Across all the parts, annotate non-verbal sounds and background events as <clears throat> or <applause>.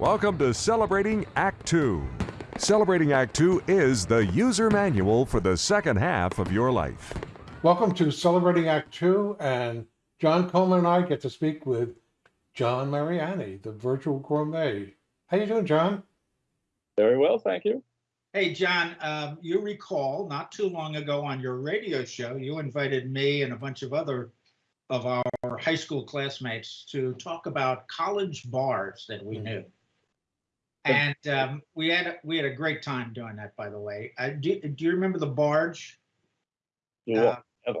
Welcome to Celebrating Act Two. Celebrating Act Two is the user manual for the second half of your life. Welcome to Celebrating Act Two, and John Coleman and I get to speak with John Mariani, the virtual gourmet. How are you doing, John? Very well, thank you. Hey, John, um, you recall not too long ago on your radio show, you invited me and a bunch of other of our high school classmates to talk about college bars that we knew. And um, we had we had a great time doing that. By the way, uh, do, do you remember the Barge? Yeah. Uh,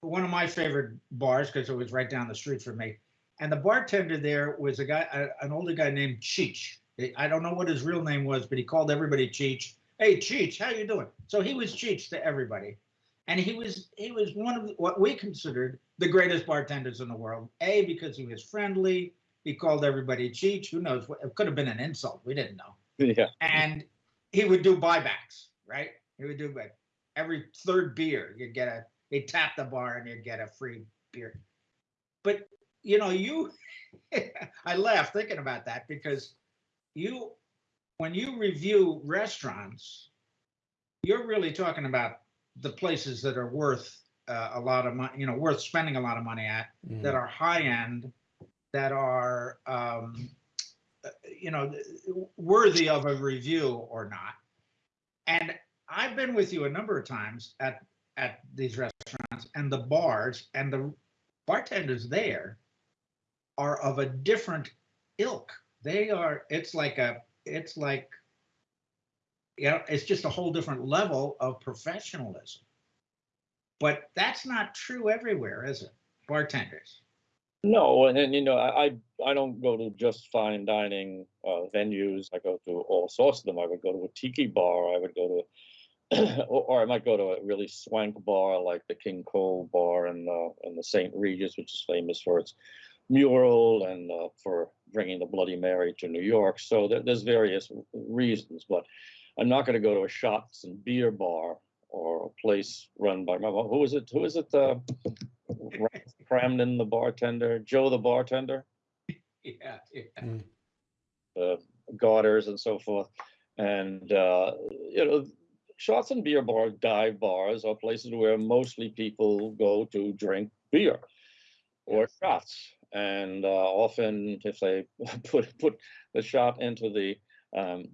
one of my favorite bars because it was right down the street from me. And the bartender there was a guy, a, an older guy named Cheech. I don't know what his real name was, but he called everybody Cheech. Hey, Cheech, how you doing? So he was Cheech to everybody, and he was he was one of what we considered the greatest bartenders in the world. A because he was friendly. He called everybody Cheech. Who knows? It could have been an insult. We didn't know. <laughs> Yeah. And he would do buybacks, right? He would do like every third beer, you'd get a. He'd tap the bar and you'd get a free beer. But you know, you. <laughs> I laugh thinking about that because you when you review restaurants, you're really talking about the places that are worth uh, a lot of money, you know, worth spending a lot of money at, Mm. that are high end, that are, um, you know, worthy of a review or not. And I've been with you a number of times at at these restaurants and the bars, and the bartenders there are of a different ilk. They are. It's like a. It's like. Yeah, it's just a whole different level of professionalism. But that's not true everywhere, is it? Bartenders. No, and, and you know, I I don't go to just fine dining uh, venues. I go to all sorts of them. I would go to a tiki bar. I would go to, <clears throat> or, I might go to a really swank bar like the King Cole bar in uh, in the St. Regis, which is famous for its mural and uh, for bringing the Bloody Mary to New York. So there, there's various reasons, but I'm not going to go to a shots and beer bar or a place run by my who is it? Who is it? Uh, Kramden, the bartender, Joe, the bartender, <laughs> Yeah, yeah. uh, Garters, and so forth. And uh, you know, shots and beer bars, dive bars, are places where mostly people go to drink beer or shots. And uh, often, if they <laughs> put put the shot into the um,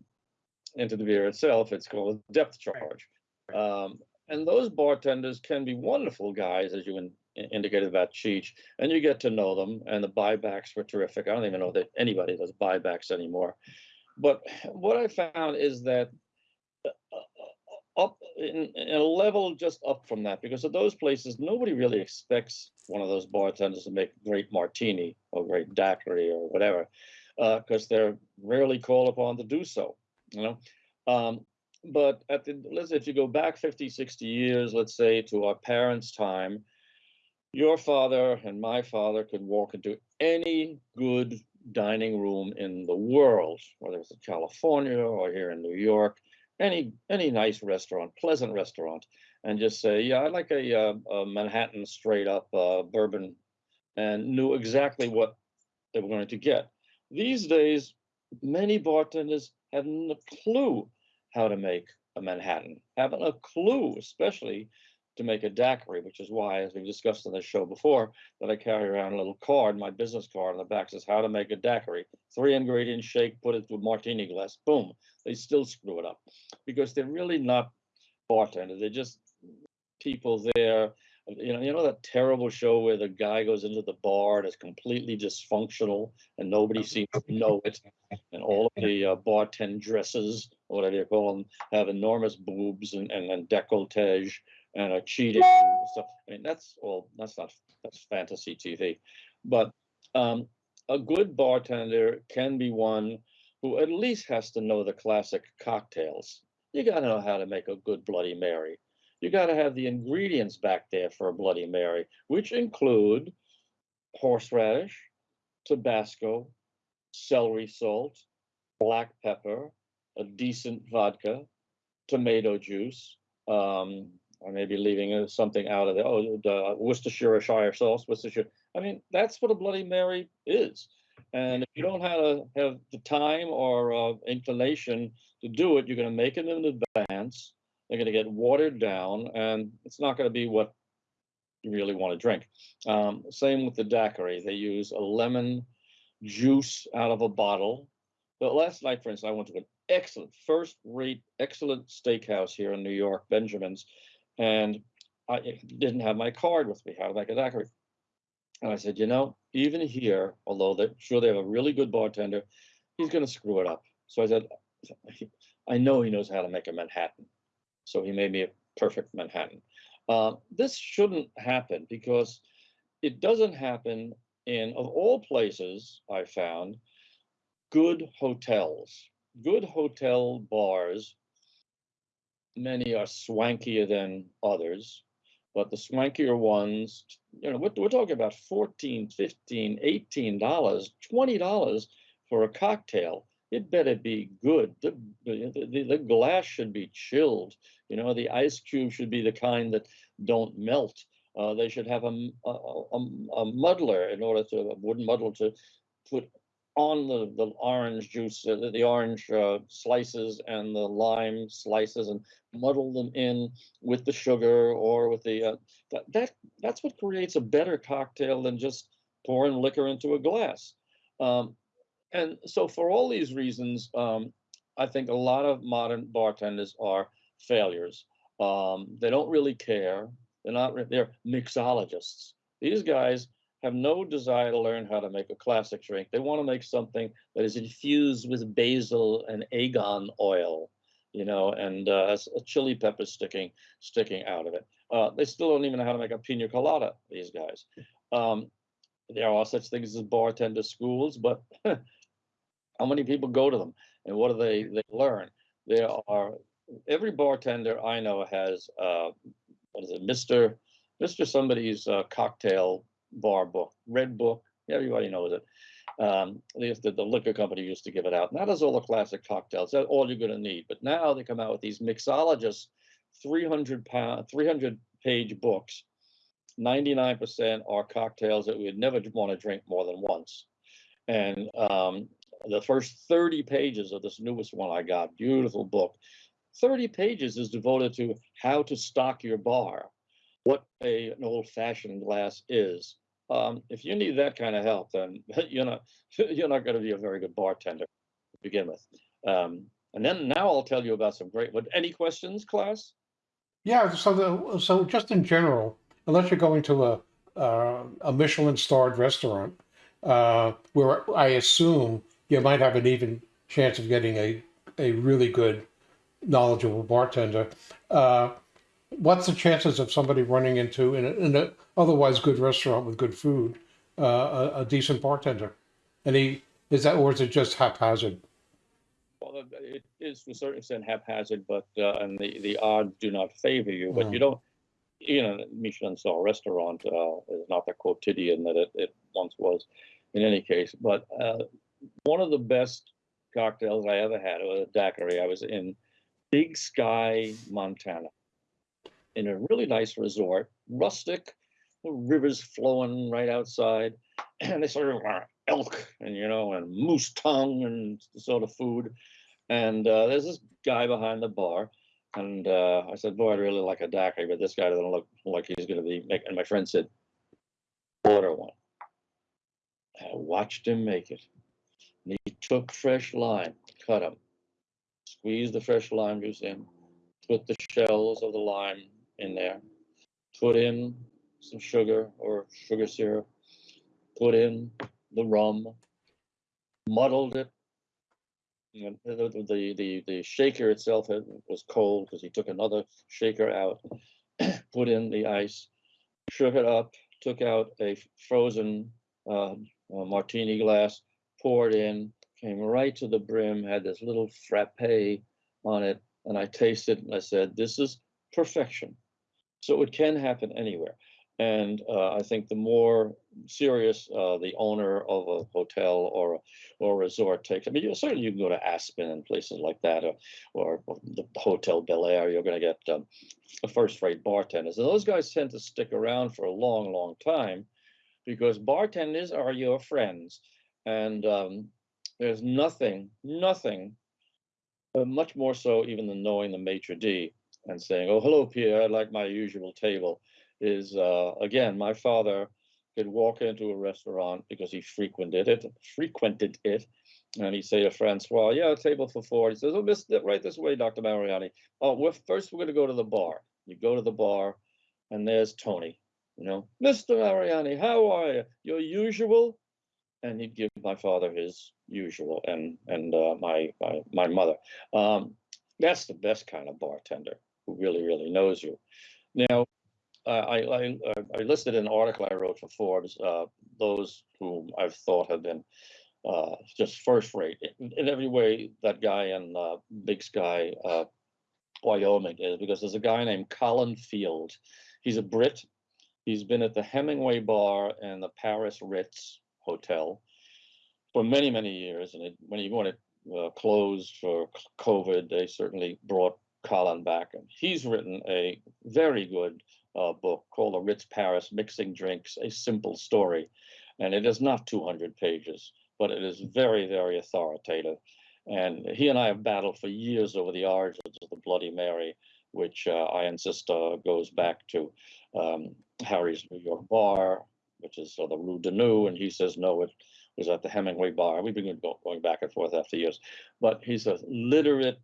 into the beer itself, it's called a depth charge. Um, and those bartenders can be wonderful guys, as you in, indicated about Cheech, and you get to know them. And the buybacks were terrific. I don't even know that anybody does buybacks anymore. But what I found is that uh, up in, in a level just up from that, because at those places, nobody really expects one of those bartenders to make great martini or great daiquiri or whatever, because uh, they're rarely called upon to do so. You know. Um, but at the let's say if you go back 50 60 years let's say to our parents time your father and my father could walk into any good dining room in the world whether it's in california or here in new york any any nice restaurant pleasant restaurant and just say yeah i'd like a, uh, a manhattan straight up uh, bourbon and knew exactly what they were going to get. These days many bartenders have no clue how to make a Manhattan, haven't a clue, especially to make a daiquiri, which is why, as we've discussed on this show before, that I carry around a little card, my business card on the back says how to make a daiquiri. Three ingredient shake, put it to a martini glass, boom. They still screw it up because they're really not bartenders. They're just people there. You know, you know that terrible show where the guy goes into the bar and is completely dysfunctional and nobody seems to know it, and all of the uh, bartend dresses or whatever you call them, have enormous boobs and, and, and decolletage and are cheating and stuff. I mean, that's all, that's not, that's fantasy TV. But um, a good bartender can be one who at least has to know the classic cocktails. You got to know how to make a good Bloody Mary. You got to have the ingredients back there for a Bloody Mary, which include horseradish, Tabasco, celery salt, black pepper, a decent vodka, tomato juice. Um, I may be leaving something out of there. Oh, the Worcestershire sauce, Worcestershire. I mean, that's what a Bloody Mary is. And if you don't have, have the time or uh, inclination to do it, you're going to make it in advance. They're going to get watered down, and it's not going to be what you really want to drink. Um, same with the daiquiri. They use a lemon juice out of a bottle. But last night, for instance, I went to an excellent, first-rate, excellent steakhouse here in New York, Benjamin's, and I didn't have my card with me, how to make a daiquiri. And I said, you know, even here, although they're sure they have a really good bartender, he's going to screw it up. So I said, I know he knows how to make a Manhattan. So he made me a perfect Manhattan. Uh, this shouldn't happen because it doesn't happen in, of all places, I found, good hotels. Good hotel bars, many are swankier than others, but the swankier ones, you know, we're, we're talking about 14, 15, 18 dollars, 20 dollars for a cocktail. It better be good. The, the, the, glass should be chilled. You know, the ice cube should be the kind that don't melt. Uh, they should have a a muddler in order to, a wooden muddler to put on the, the orange juice, uh, the, the orange uh, slices and the lime slices and muddle them in with the sugar or with the, uh, that, that, that's what creates a better cocktail than just pouring liquor into a glass. Um, and so for all these reasons, um, I think a lot of modern bartenders are failures. Um, they don't really care. They're not, they're mixologists. These guys have no desire to learn how to make a classic drink. They want to make something that is infused with basil and agon oil, you know, and uh, a chili pepper sticking sticking out of it. Uh, they still don't even know how to make a pina colada. These guys. Um, there are such things as bartender schools, but <laughs> how many people go to them, and what do they they learn? There are every bartender I know has uh, what is it, Mister Mister somebody's uh, cocktail bar book, red book. Everybody knows it. Um, used the liquor company used to give it out. That is all the classic cocktails. That's all you're going to need. But now they come out with these mixologists, 300 pound, 300 page books. 99% are cocktails that we'd never want to drink more than once. And um, the first 30 pages of this newest one I got, beautiful book, 30 pages is devoted to how to stock your bar, what a, an old fashioned glass is. Um, if you need that kind of help, then <laughs> you're not <laughs> you're not going to be a very good bartender to begin with. Um, and then now I'll tell you about some great. But any questions, class? Yeah, so the, so just in general, unless you're going to a uh, a Michelin starred restaurant, uh, where I assume you might have an even chance of getting a a really good, knowledgeable bartender. Uh, what's the chances of somebody running into in an in a otherwise good restaurant with good food, uh, a, a decent bartender? And he is that, or is it just haphazard? Well, it is to a certain extent haphazard, but uh, and the the odds do not favor you. But Mm. you don't, you know, Michelin star restaurant uh, is not the quotidian that it, it once was. In any case, but uh, one of the best cocktails I ever had was a daiquiri. I was in Big Sky, Montana, in a really nice resort, rustic, rivers flowing right outside, <clears throat> and they uh, elk and you know and moose tongue and sort of food. And uh, there's this guy behind the bar, and uh, I said, "Boy, I'd really like a daiquiri, but this guy doesn't look like he's going to be." Making, and my friend said, "Order one." I watched him make it. And he took fresh lime, cut them, squeezed the fresh lime juice in, put the shells of the lime in there, put in some sugar or sugar syrup, put in the rum, muddled it. The, the, the, the, shaker itself had, was cold because he took another shaker out, <clears throat> put in the ice, shook it up, took out a frozen uh, uh, martini glass, poured in, came right to the brim, had this little frappe on it, and I tasted and I said, "This is perfection." So it can happen anywhere, and uh, I think the more serious uh, the owner of a hotel or or resort takes, I mean, you, certainly you can go to Aspen and places like that, or, or the Hotel Bel Air. You're going to get um, first-rate bartenders, and those guys tend to stick around for a long, long time because bartenders are your friends. And um, there's nothing, nothing, uh, much more so even than knowing the maitre d' and saying, "Oh, hello, Pierre. I'd like my usual table." Is uh, again, my father could walk into a restaurant because he frequented it, frequented it, and he'd say to Francois, "Yeah, a table for four. He says, "Oh, miss, right this way, Doctor Mariani. Oh, we're first we're going to go to the bar. You go to the bar, and there's Tony. You know, Mr. Mariani, how are you? Your usual." And he'd give my father his usual, and and uh, my, my my mother. Um, that's the best kind of bartender who really really knows you. Now, I, I I listed an article I wrote for Forbes. Uh, those whom I've thought have been uh, just first rate in, every way. That guy in uh, Big Sky, uh, Wyoming, is because there's a guy named Colin Field. He's a Brit. He's been at the Hemingway Bar and the Paris Ritz Hotel for many many years. And it, when he wanted uh, closed for COVID, they certainly brought Colin back, and he's written a very good uh, book called The Ritz Paris Mixing Drinks, a Simple Story. And it is not 200 pages, but it is very, very authoritative. And he and I have battled for years over the origins of the Bloody Mary, which uh, I insist uh, goes back to um, Harry's New York Bar, which is uh, the Rue Daunou, and he says no, it was at the Hemingway Bar. We've been going back and forth after years, but he's a literate,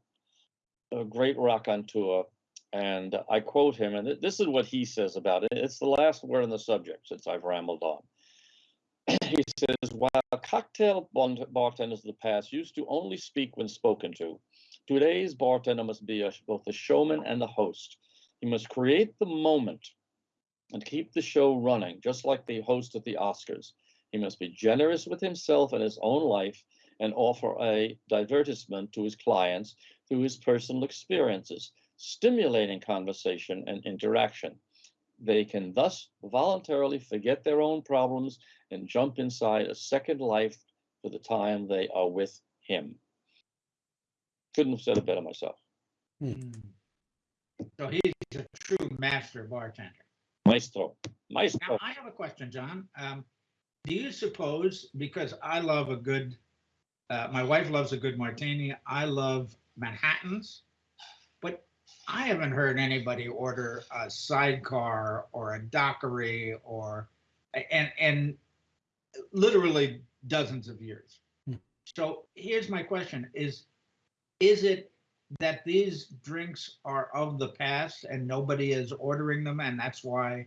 a great raconteur. And I quote him, and this is what he says about it. It's the last word on the subject since I've rambled on. <clears throat> he says, while cocktail bartenders of the past used to only speak when spoken to, today's bartender must be a, both a showman and a host. He must create the moment and keep the show running, just like the host at the Oscars. He must be generous with himself and his own life and offer a divertissement to his clients through his personal experiences, stimulating conversation and interaction. They can thus voluntarily forget their own problems and jump inside a second life for the time they are with him. Couldn't have said it better myself. Mm. So he's a true master bartender. Maestro. Maestro. Now, I have a question, John. Um, do you suppose, because I love a good, uh, my wife loves a good martini, I love Manhattans, but I haven't heard anybody order a sidecar or a daiquiri or, and, and literally dozens of years. Hmm. So here's my question is, is it that these drinks are of the past and nobody is ordering them and that's why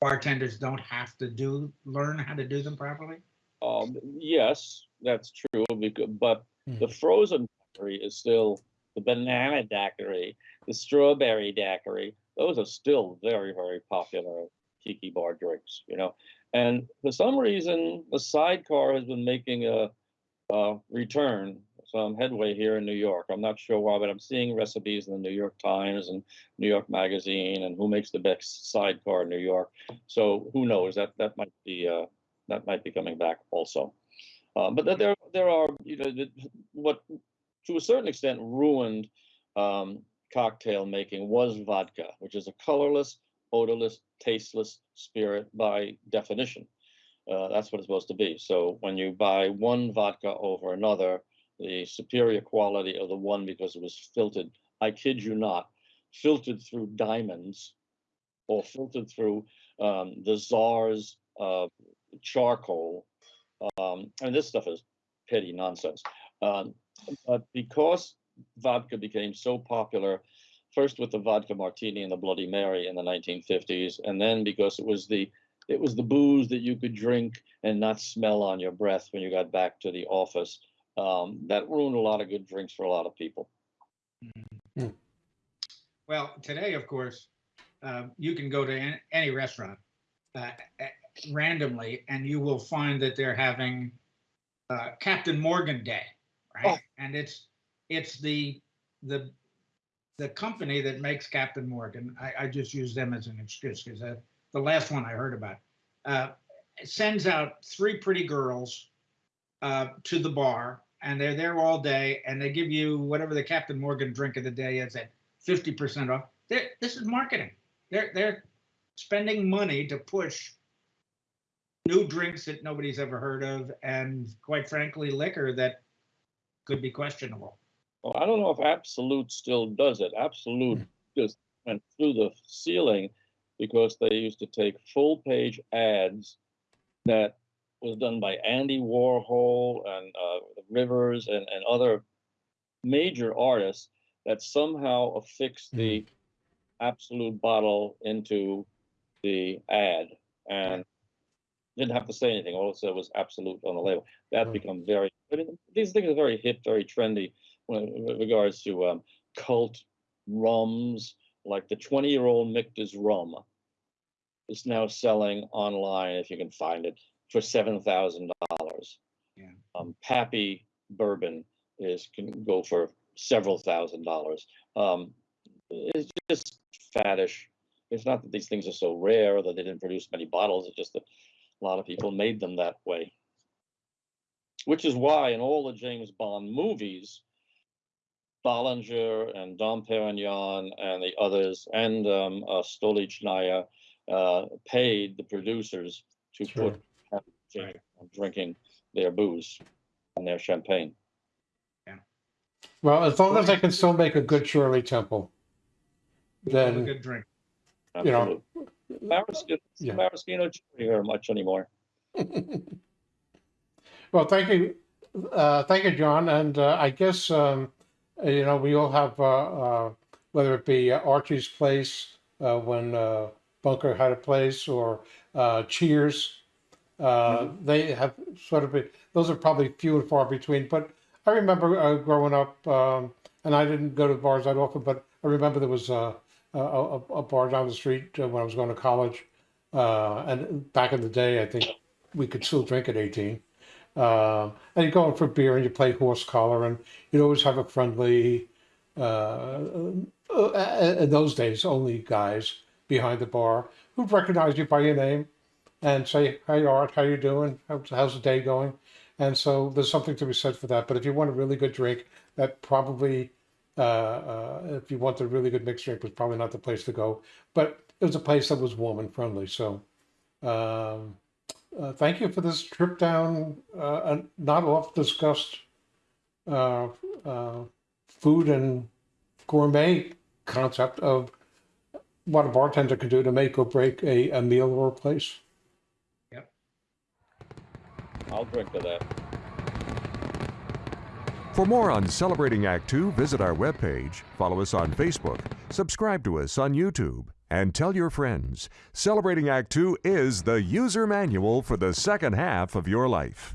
bartenders don't have to do learn how to do them properly Um, yes, that's true, because, but Hmm. the frozen daiquiri is still the banana daiquiri, the strawberry daiquiri. Those are still very, very popular tiki bar drinks, you know. And for some reason, the sidecar has been making a, a return, some headway here in New York. I'm not sure why, but I'm seeing recipes in the New York Times and New York Magazine, and who makes the best sidecar in New York. So who knows? That that might be uh, that might be coming back also. Uh, but there there are you know what to a certain extent ruined um, cocktail making was vodka, which is a colorless, odorless, tasteless spirit by definition. Uh, that's what it's supposed to be. So when you buy one vodka over another, the superior quality of the one because it was filtered, I kid you not, filtered through diamonds or filtered through um, the czar's uh, charcoal. Um, and this stuff is petty nonsense. Um, but because vodka became so popular, first with the vodka martini and the Bloody Mary in the 1950s, and then because it was the it was the booze that you could drink and not smell on your breath when you got back to the office. Um, that ruined a lot of good drinks for a lot of people. well today of course uh, you can go to an- any restaurant uh, randomly and you will find that they're having uh, captain morgan day right? And it's it's the the the company that makes captain morgan. I, I just use them as an excuse because the last one i heard about. Uh, sends out three pretty girls uh, to the bar and they're there all day and they give you whatever the captain morgan drink of the day is at 50% off. They're, this is marketing. They're they're spending money to push new drinks that nobody's ever heard of, and quite frankly, liquor that could be questionable. Well, I don't know if Absolut still does it. Absolut hmm. just went through the ceiling because they used to take full page ads that was done by Andy Warhol and uh, Rivers and, and other major artists that somehow affixed the hmm. Absolut bottle into the ad and didn't have to say anything. All it said was Absolut on the label. That hmm. Right. become very. I mean, these things are very hip, very trendy when, with regards to um, cult rums, like the 20 year old Michter's rum is now selling online, if you can find it, for $7,000. Yeah. Um, Pappy bourbon is can go for several thousand dollars. Um, it's just faddish. It's not that these things are so rare or that they didn't produce many bottles. It's just that a lot of people made them that way. Which is why in all the James Bond movies, Bollinger and Dom Perignon and the others and um, uh, Stolichnaya uh, paid the producers to Sure. put have James Bond drinking their booze and their champagne. Well, as long as I can still make a good Shirley Temple, Have a then good drink. You know, Absolutely. Maraschino, Yeah. Maraschino cherry very much anymore. <laughs> Well, thank you, uh, thank you, John. And uh, I guess um, you know we all have uh, uh, whether it be Archie's place uh, when uh, Bunker had a place or uh, Cheers. Uh, They have sort of been, those are probably few and far between. But I remember uh, growing up, um, and I didn't go to bars that often, but I remember there was a, a, a bar down the street when I was going to college. Uh, and back in the day, I think we could still drink at 18. Uh, and you go in for beer and you play horse collar, and you'd always have a friendly, uh, uh, in those days, only guys behind the bar who'd recognize you by your name and say, "Hey, Art, how you doing? How's, the day going?" And so there's something to be said for that. But if you want a really good drink, that probably, uh, uh, if you want a really good mixed drink, was probably not the place to go. But it was a place that was warm and friendly. So. Um, uh, thank you for this trip down uh, a not oft discussed uh, uh, food and gourmet concept of what a bartender can do to make or break a, a meal or a place. Yep. I'll drink to that. For more on Celebrating Act Two, visit our webpage, follow us on Facebook, subscribe to us on YouTube, and tell your friends. Celebrating Act Two is the user manual for the second half of your life.